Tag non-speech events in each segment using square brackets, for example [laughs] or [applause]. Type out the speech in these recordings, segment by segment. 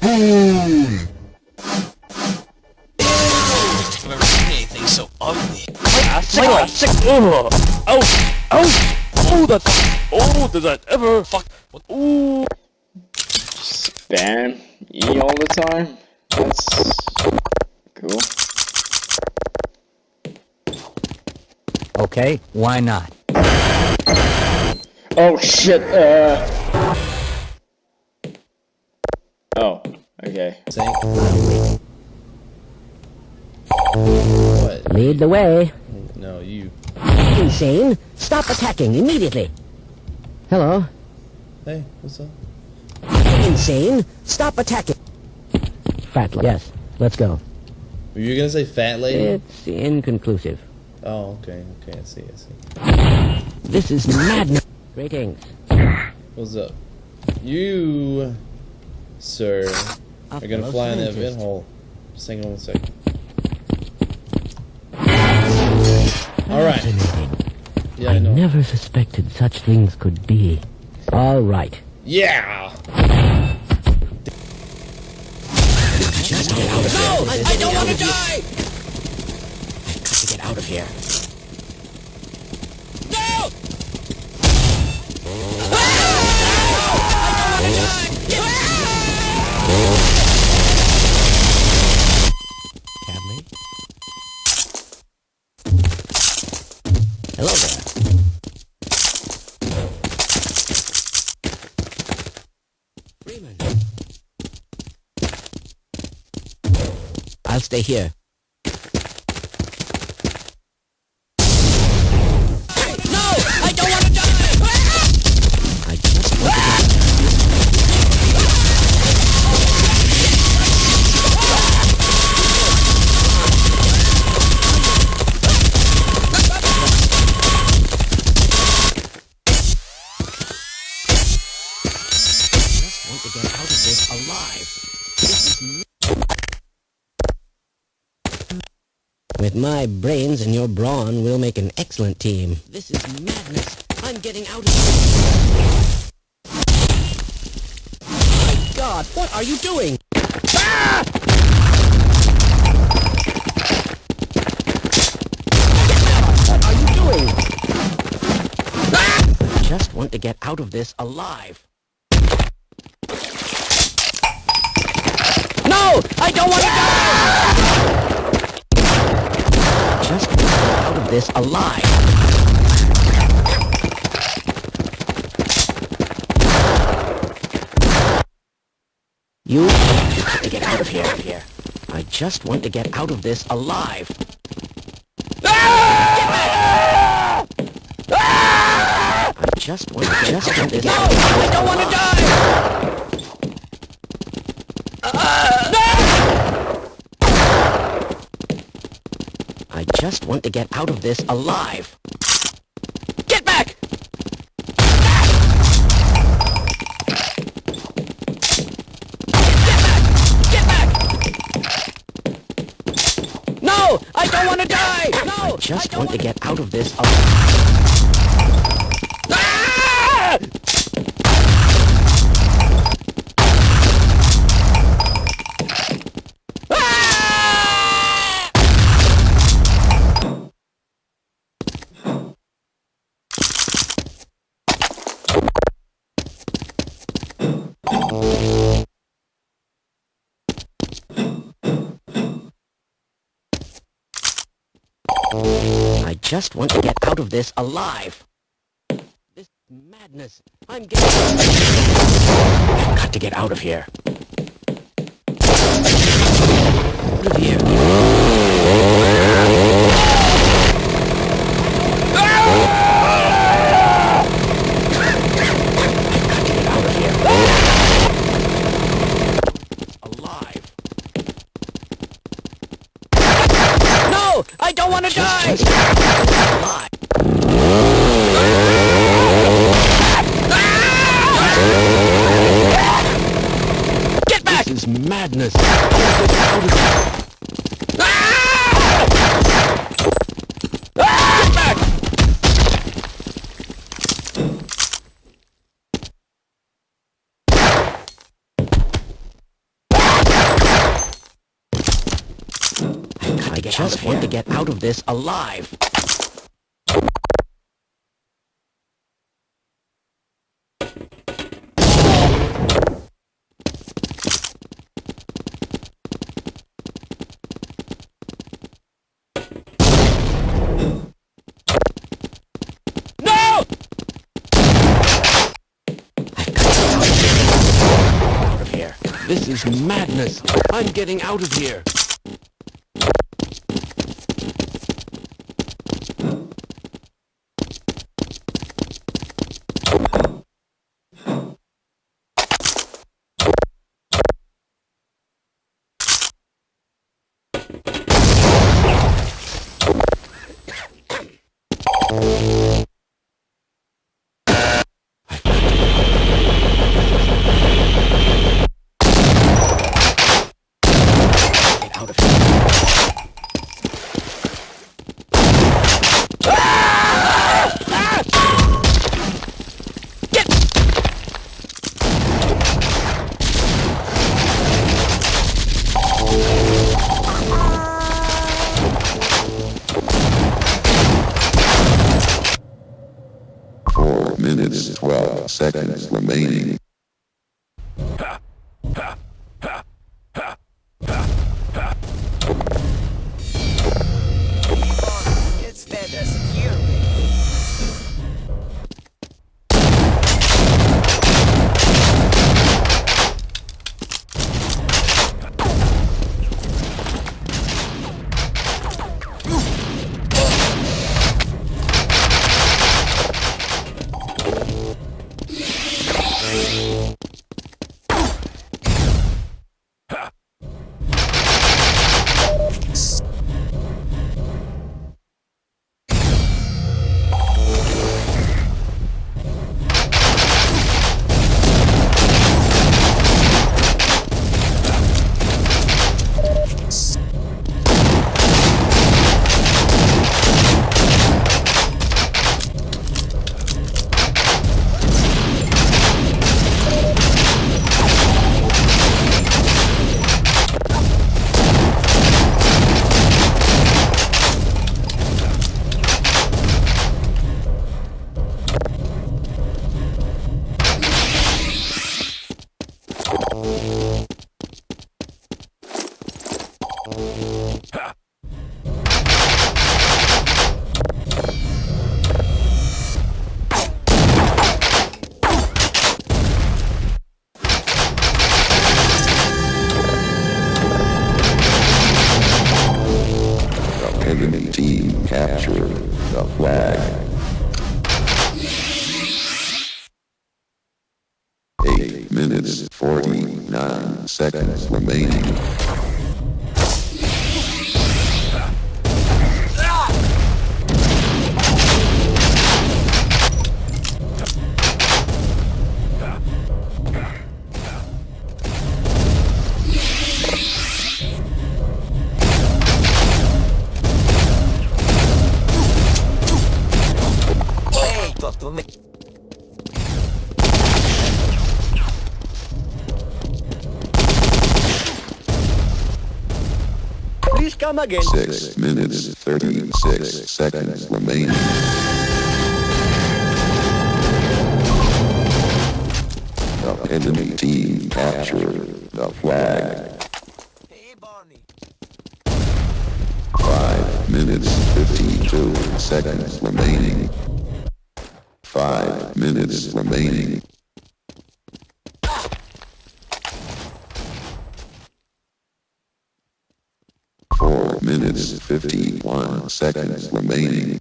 Spoon! I've never seen anything so ugly. Sick, sick, ugh. Ouch, ouch! Oh, that's, oh, did that ever, Fuck. What? ooh. Spam E all the time? That's cool. Okay, why not? Oh shit, uh... Oh, okay. What? Lead the way. No, you. Insane. Stop attacking immediately. Hello. Hey, what's up? Insane. Stop attacking. Fat. lady. Yes. Let's go. Were you gonna say fat lady? It's inconclusive. Oh, okay, okay, I see, I see. This is madness. Greetings. What's up? You, sir, A are gonna fly in that scientist. vent hole. Just hang on one second. Alright. Yeah, I I know. never suspected such things could be. All right. Yeah! Just get out of here. No! I, I don't want to die! I got to get out of here. No! Ah! Hadley? Hello there. Freeman. I'll stay here. My brains and your brawn, we'll make an excellent team. This is madness. I'm getting out of here. My God, what are you doing? Ah! What are you doing? Ah! I just want to get out of this alive. No! I don't want to die! Just want to get out of this alive. You have to get out of here. here. I just want to get out of this alive. I just want to get out of this No! I don't want to die! I just want to get out of this alive. Get back! Get back! No! I don't want to die! No! I just don't want to wanna- get out of this alive. I just want to get out of this alive. This madness. I'm getting... I've got to get out of here. Out of here. I've got to get out of here. Alive. don't want to die! Just alive. Get back! This is madness. Get out of here. Get back! I just want to get out of this alive. This is madness. I'm getting out of here. Team captured the flag. Eight minutes, 49 seconds remaining. Again. Six minutes, 36 seconds remaining. The enemy team captured the flag. Hey, Barney. Five minutes, 52 seconds remaining. Five minutes remaining. Four minutes, 51 seconds remaining.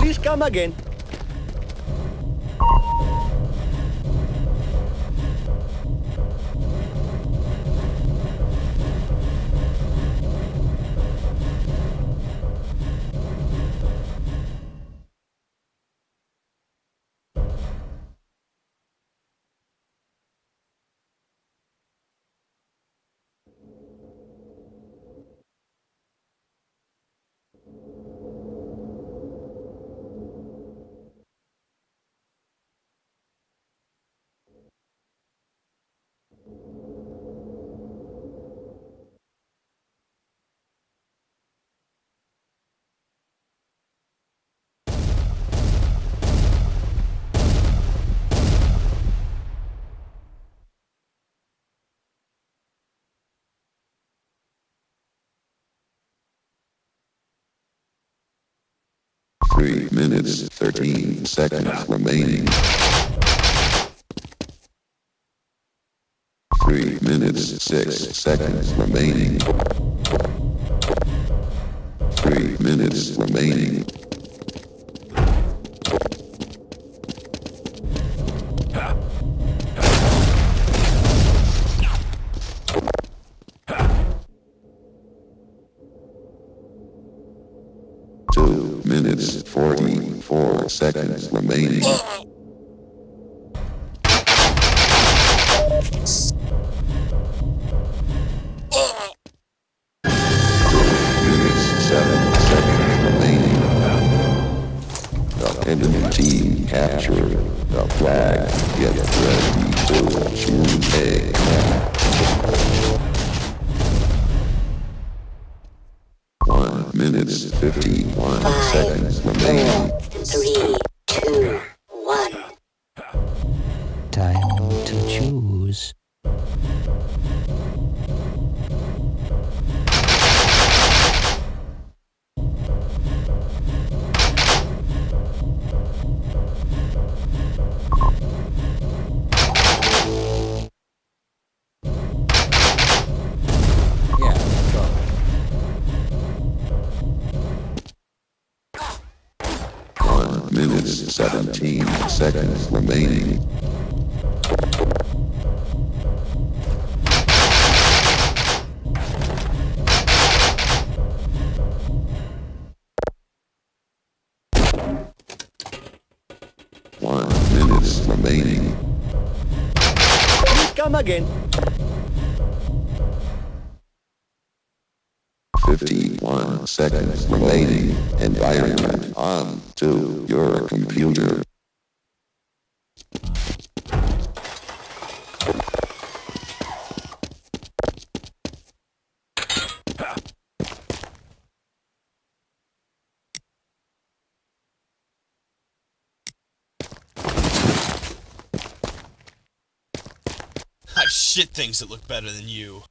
Please come again. Three minutes, thirteen seconds remaining. Three minutes, six seconds remaining. Three minutes remaining. The flag. Get ready to. One minute, fifty-one seconds remaining. Three, come again. Fifty-one seconds remaining. Environment on to your computer. Things that look better than you.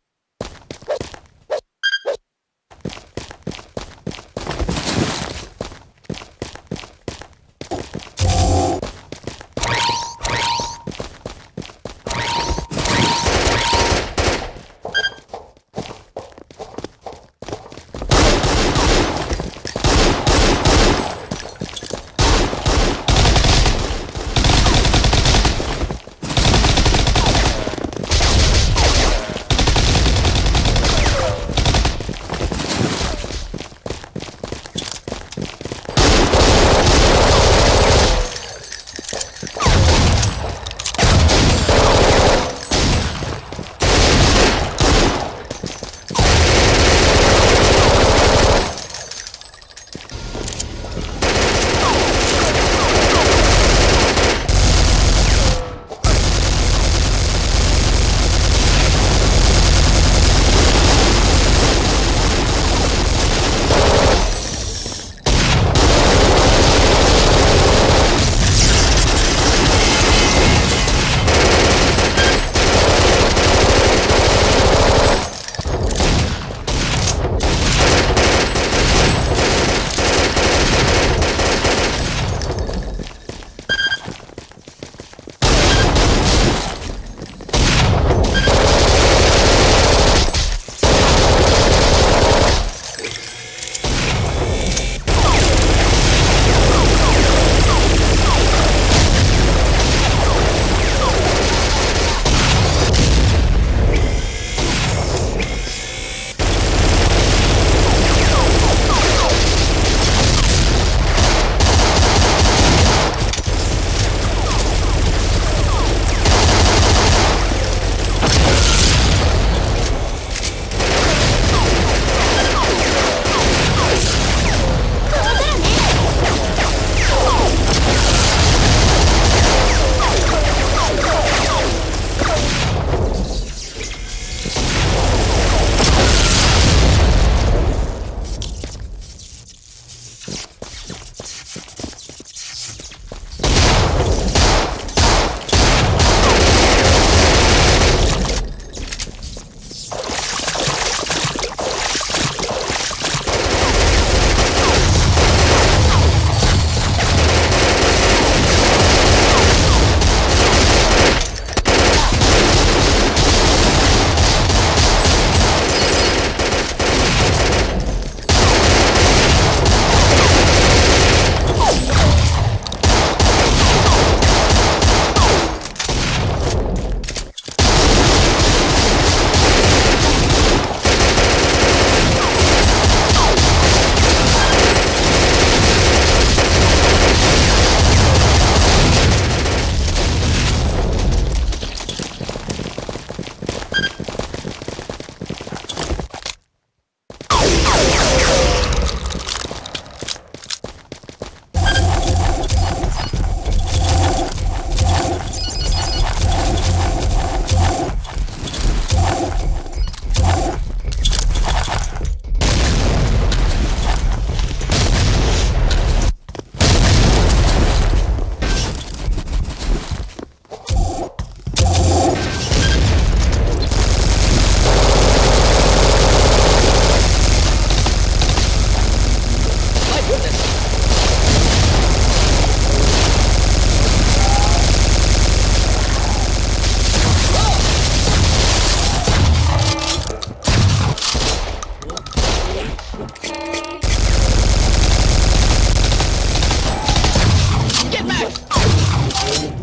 Oh.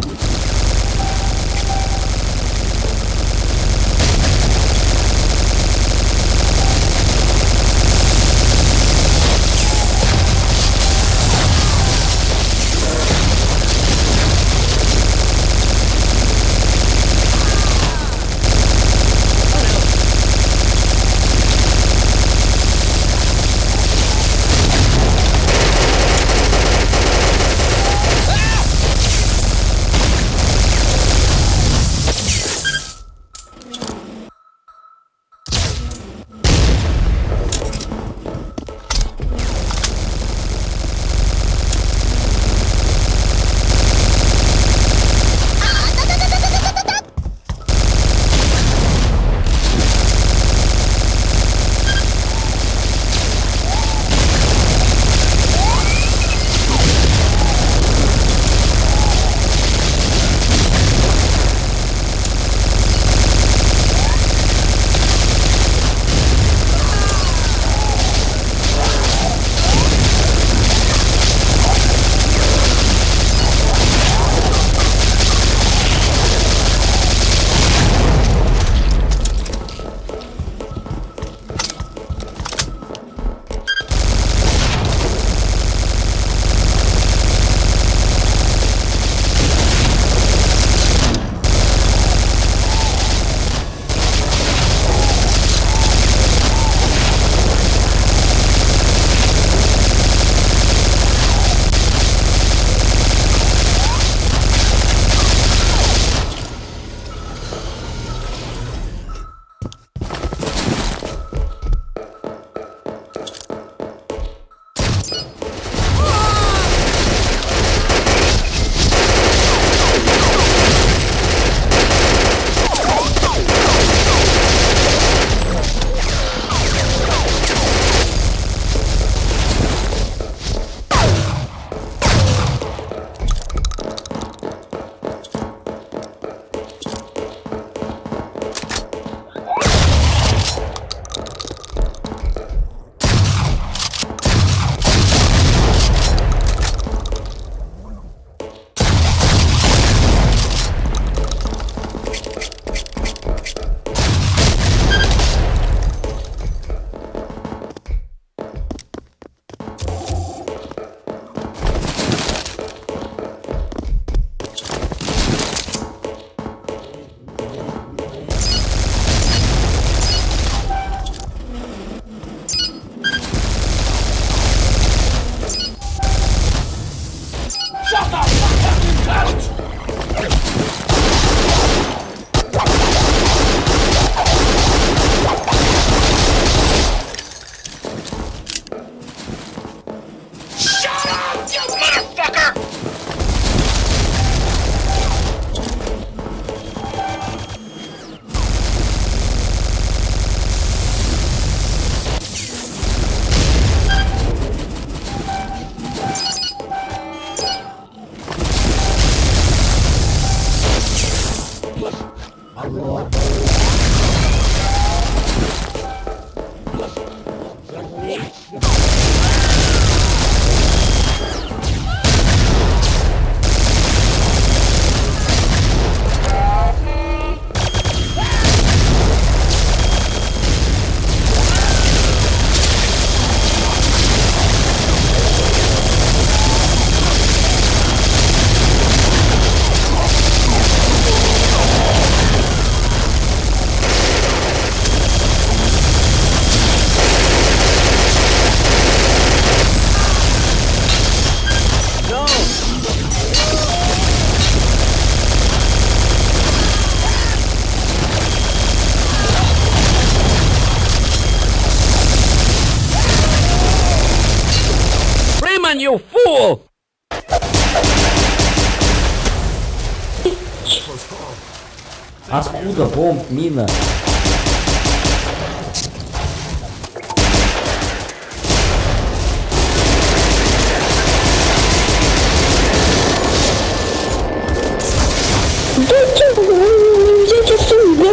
Сука, бомб, мина.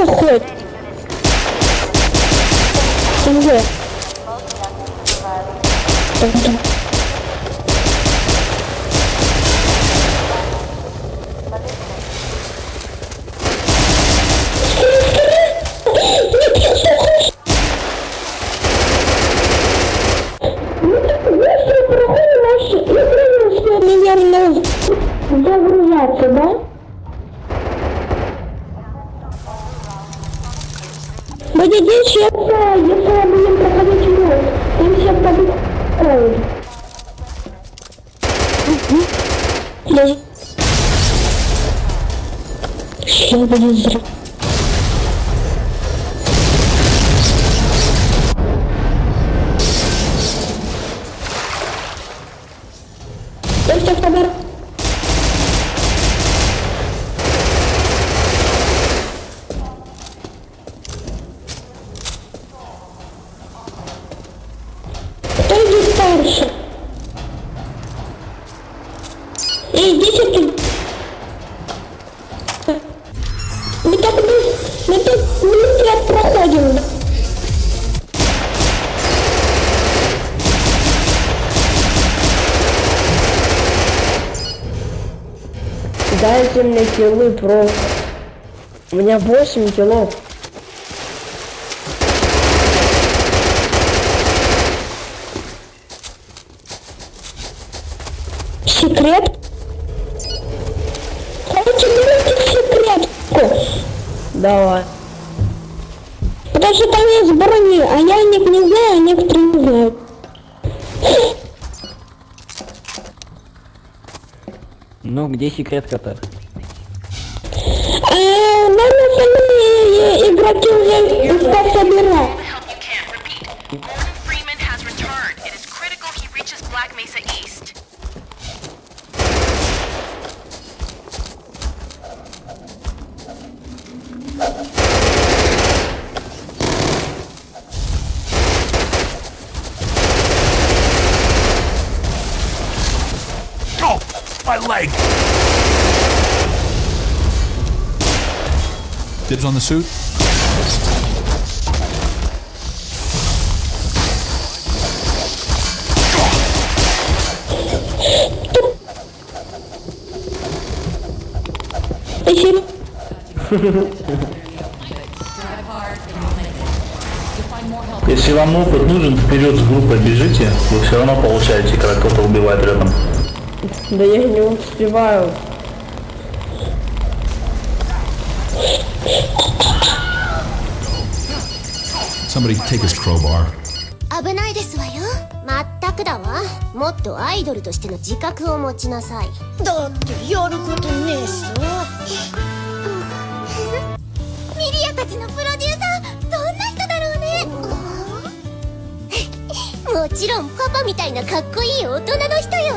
происходит? Где? Тогда. Килы просто. У меня 8 килов. Секрет? Давайте берите секретку. Давай. Потому что там есть брони, а я не знаю, а некоторые не знают. Ну, где секретка-то? gonna kill him. Inspect the mirror. help you can. Repeat. Morgan Freeman has returned. It is critical he reaches Black Mesa East. Oh, my leg! Dibs on the suit. [laughs] Если вам опыт нужен, вперед с группой бежите, вы все равно получаете, когда кто-то убивает рядом. Да я не успеваю. Somebody take his crowbar. 危ないですわよまったくだわもっとアイドルとしての自覚を持ちなさいだってやることねえしさ もちろんパパみたいなかっこいい大人の人よ。